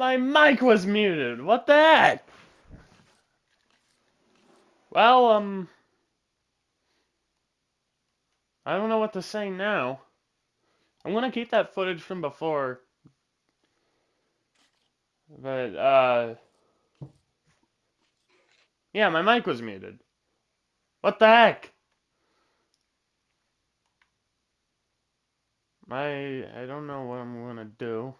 My mic was muted. What the heck? Well, um... I don't know what to say now. I'm gonna keep that footage from before. But, uh... Yeah, my mic was muted. What the heck? I I don't know what I'm gonna do.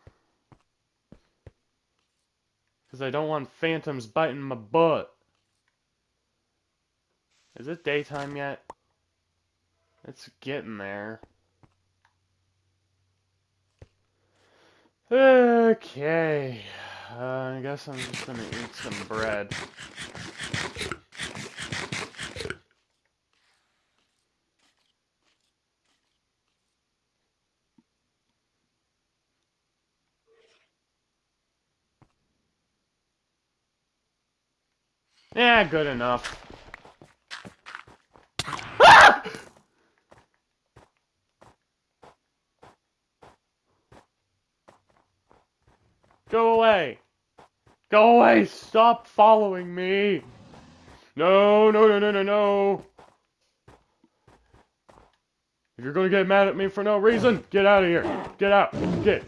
Because I don't want phantoms biting my butt. Is it daytime yet? It's getting there. Okay. Uh, I guess I'm just gonna eat some bread. Yeah, good enough. Go away! Go away! Stop following me! No, no, no, no, no, no! If you're gonna get mad at me for no reason, get out of here! Get out! Get!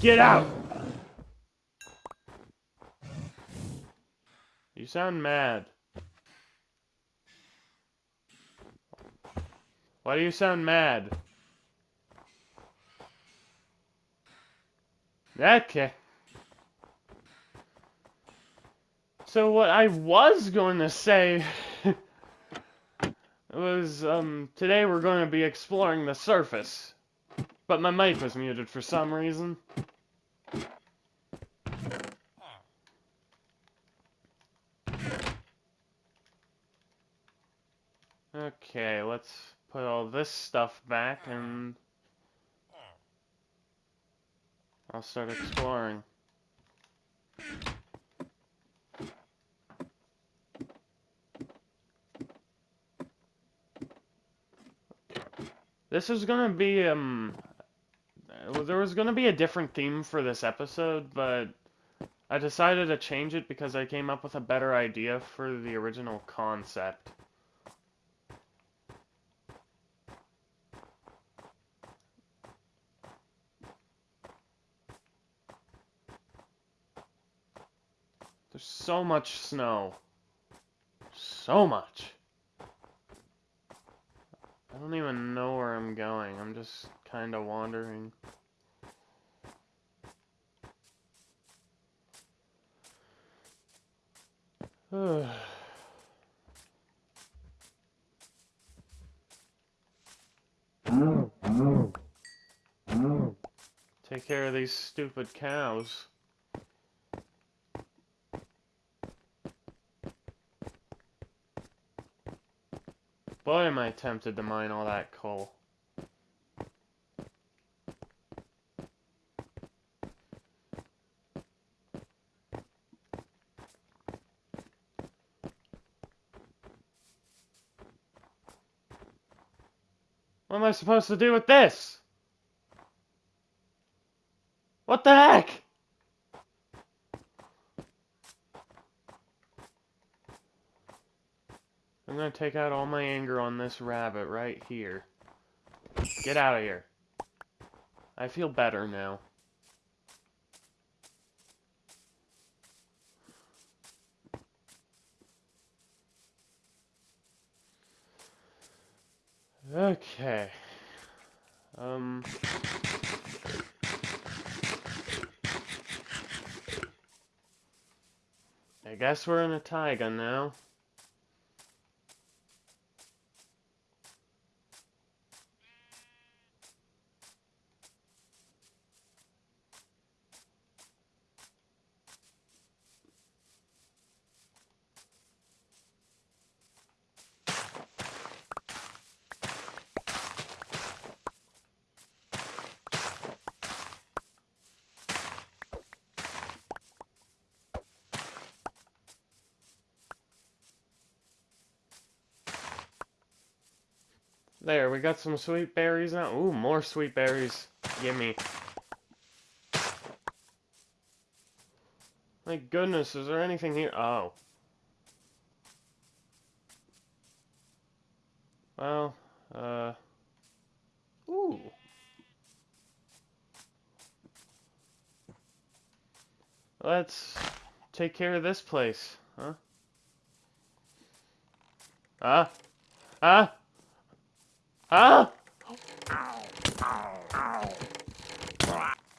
Get out! You sound mad. Why do you sound mad? Okay. So what I was going to say was, um, today we're going to be exploring the surface. But my mic was muted for some reason. Okay, let's put all this stuff back and I'll start exploring. This is gonna be, um, there was gonna be a different theme for this episode, but I decided to change it because I came up with a better idea for the original concept. There's so much snow. So much. I don't even know where I'm going. I'm just kind of wandering. Take care of these stupid cows. Boy, am I tempted to mine all that coal. What am I supposed to do with this? What the heck? I'm gonna take out all my anger on this rabbit right here. Get out of here. I feel better now. Okay. Um... I guess we're in a taiga now. There, we got some sweet berries now. Ooh, more sweet berries. Gimme. My goodness, is there anything here? Oh. Well, uh... Ooh. Let's take care of this place, huh? Huh? Huh? Huh?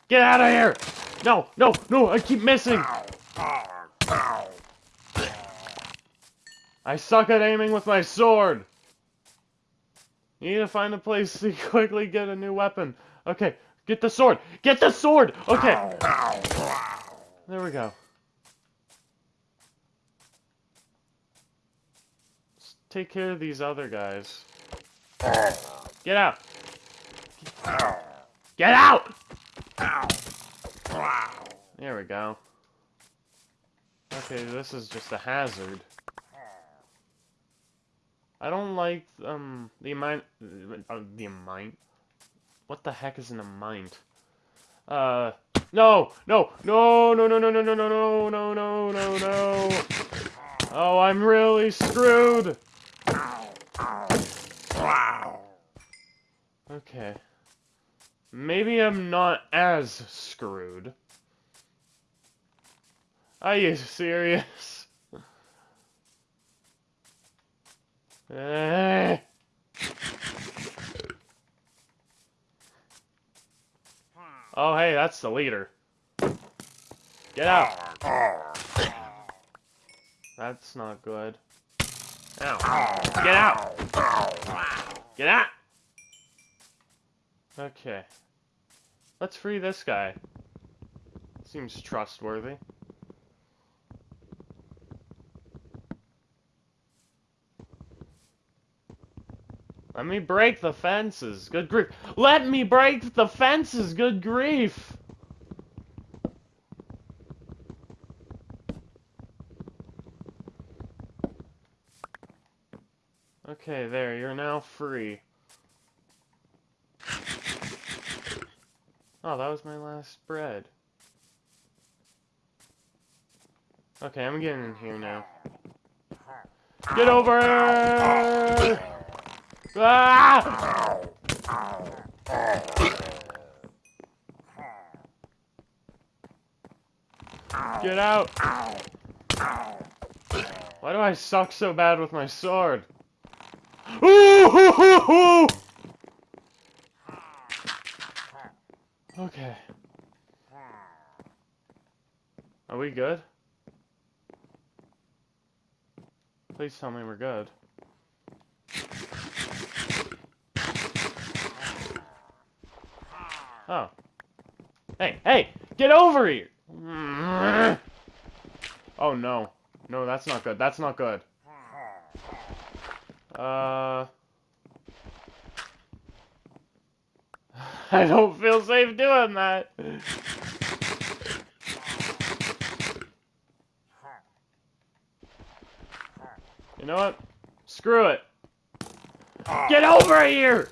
Get out of here! No, no, no, I keep missing! I suck at aiming with my sword! You need to find a place to quickly get a new weapon. Okay, get the sword! Get the sword! Okay! There we go. Take care of these other guys. Get out! Get out! There we go. Okay, this is just a hazard. I don't like, um, the amount, uh, the amount? What the heck is an amount? Uh, no, no, no, no, no, no, no, no, no, no, no, no, no. Oh, I'm really screwed. Okay. Maybe I'm not as screwed. Are you serious? Eh. Oh, hey, that's the leader. Get out. That's not good. Ow. Get out. Get out. Okay. Let's free this guy. Seems trustworthy. Let me break the fences. Good grief. Let me break the fences. Good grief. Okay, there. You're now free. Oh, that was my last bread. Okay, I'm getting in here now. Get over! Ah! Get out! Why do I suck so bad with my sword? Ooh! Okay. Are we good? Please tell me we're good. Oh. Hey, hey! Get over here! Oh no. No, that's not good. That's not good. Uh... I don't feel safe doing that. You know what? Screw it. Ah. Get over here!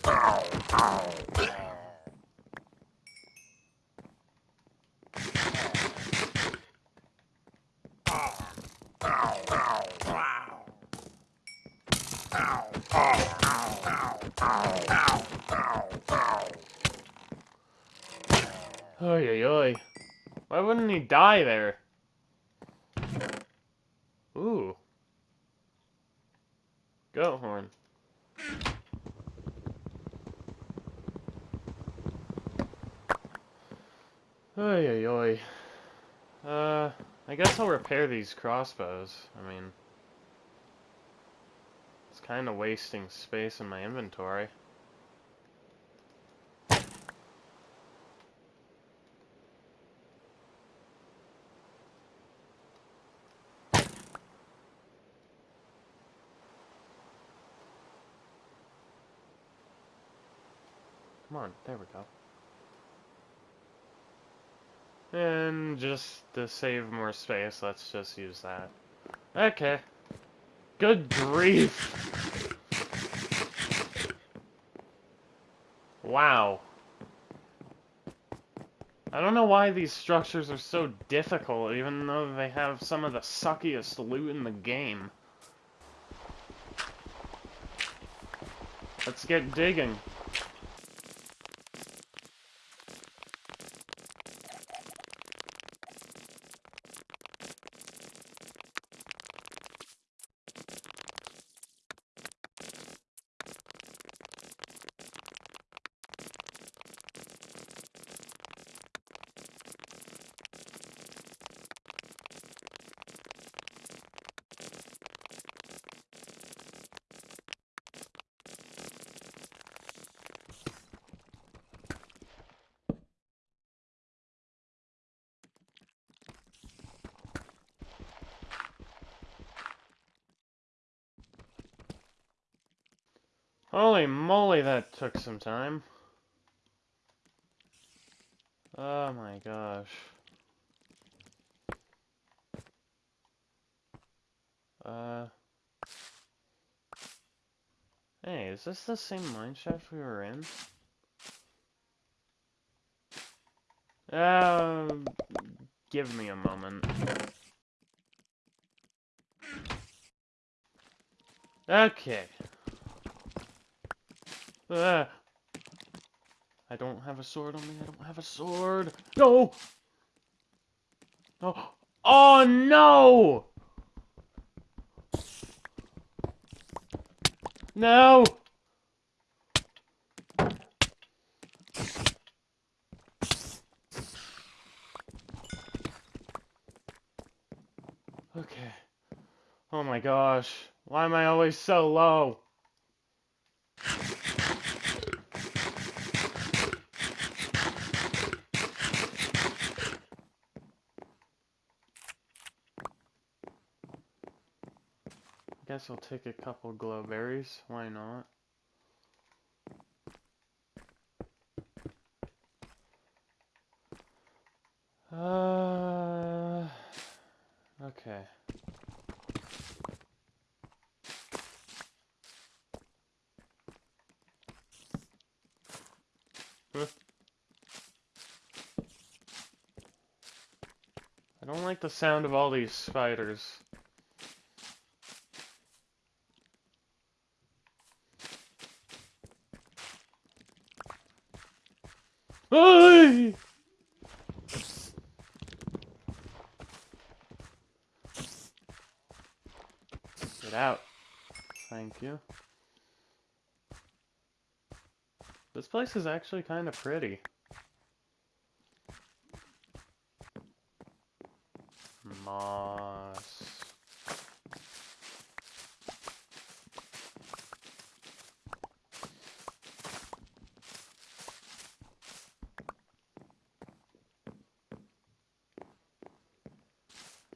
Oy, oy, oy. Why wouldn't he die there? Ooh. Goat horn. Oy, oy, oy. Uh, I guess I'll repair these crossbows. I mean, it's kind of wasting space in my inventory. Come on, there we go. And just to save more space, let's just use that. Okay. Good grief! Wow. I don't know why these structures are so difficult, even though they have some of the suckiest loot in the game. Let's get digging. Holy moly, that took some time. Oh my gosh. Uh... Hey, is this the same mineshaft we were in? Uh, give me a moment. Okay. Uh, I don't have a sword on me. I don't have a sword. No! No. Oh, no! No! Okay. Oh my gosh. Why am I always so low? Guess I'll take a couple glowberries. Why not? Uh, okay. I don't like the sound of all these spiders. Get out. Thank you. This place is actually kind of pretty. Moss.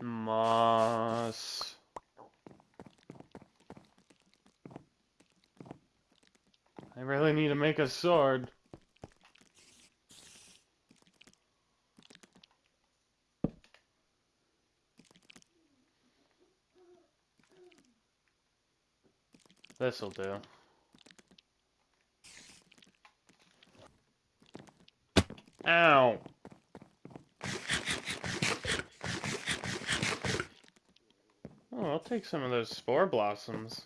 Moss. I really need to make a sword. This'll do. Ow! Oh, I'll take some of those spore blossoms.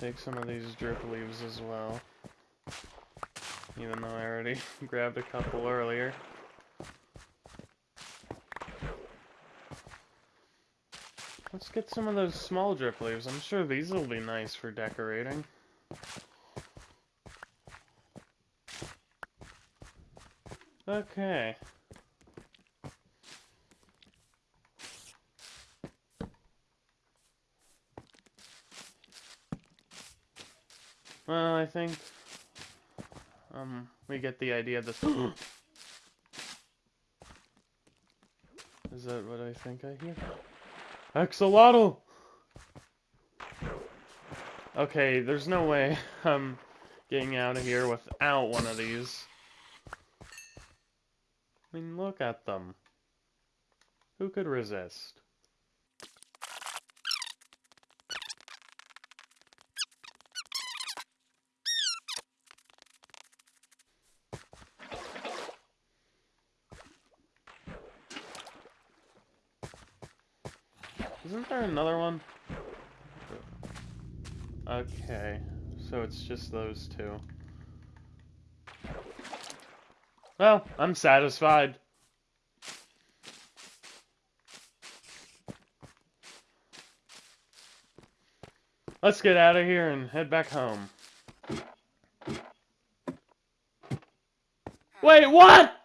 Take some of these drip leaves as well. Even though I already grabbed a couple earlier. Let's get some of those small drip leaves. I'm sure these will be nice for decorating. Okay. Well, I think um we get the idea of this. Is that what I think I hear? Axolotl! Okay, there's no way I'm getting out of here without one of these. I mean, look at them. Who could resist? Isn't there another one? Okay, so it's just those two. Well, I'm satisfied. Let's get out of here and head back home. Wait, what?